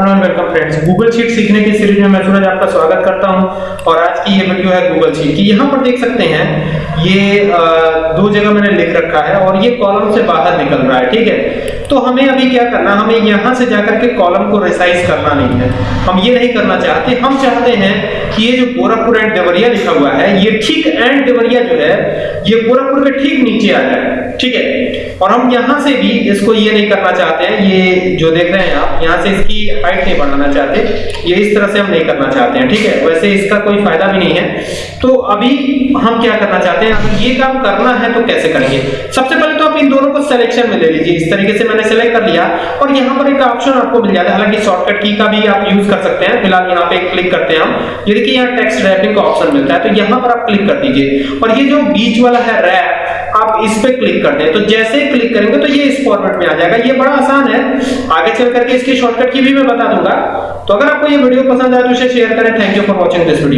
And welcome friends Google Sheet सीखने की series में मैं सूरज आपका स्वागत करता हूँ। और आज की ये वीडियो है गूगल शीट की। यहाँ पर देख सकते हैं, ये दो जगह मैंने लिख रखा है और ये कॉलम से बाहर निकल रहा है, ठीक है? तो हमें अभी क्या करना हमें यहाँ से जाकर के कॉलम को रिसाइज करना नहीं है। हम ये नहीं करना चाहते। हम चाहते हैं कि ये जो गोरखपुर एंड देवरिया लिखा हुआ है, ये ठीक एंड देवरिया जो है, ये गोरखपुर के ठीक नीचे आ जाए ठीक है? और हम यहाँ से भी इसको ये नहीं करना चाहते हैं, ये जो देख रहे हैं आप, यहाँ से इसकी हाइट नहीं बढ़ाना चाहते, ये इस तरह से हम नहीं करना चाहते हैं, ठीक है? वैसे इसका कोई फ़ायदा भी नहीं है। तो अभी हम क्या करना चाहते हैं ये काम करना है तो कैसे करेंगे? सबसे पहले तो आप इन सिलेक्शन में ले लीजिए। इस तरीके से मैंने सेलेक्ट कर लिया और यहाँ पर एक ऑप्शन आपको मिल जाता है। हालाँकि शॉर्टकट की का भी आप यूज़ कर सकते हैं। फ़िलहाल यहाँ पे क्लिक करते हैं हम। ये देखिए, यहाँ टेक्स्ट रैपिंग का ऑप्शन मिलता है। तो यहाँ पर आप क्लिक कर दीजिए। और ये जो बीच वाला है रैप आप इस पे क्लिक कर दें। तो जैसे ही क्लिक करेंगे तो ये इस फॉर्मेट में आ जाएगा। ये बड़ा आसान है। आगे चल करके इसकी शॉर्टकट की भी मैं बता दूँगा। तो अगर आपको ये वीडियो पसंद आए तो इसे शेयर करें। Thank you for watching this video